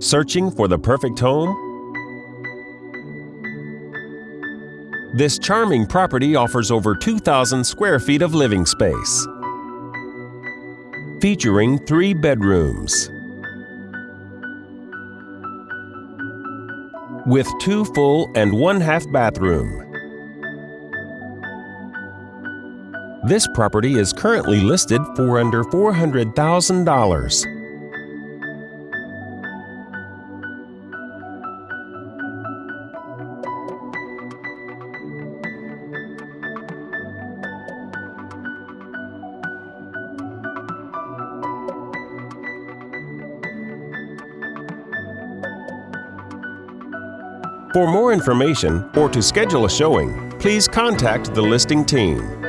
Searching for the perfect home? This charming property offers over 2,000 square feet of living space. Featuring three bedrooms. With two full and one half bathroom. This property is currently listed for under $400,000. For more information or to schedule a showing, please contact the listing team.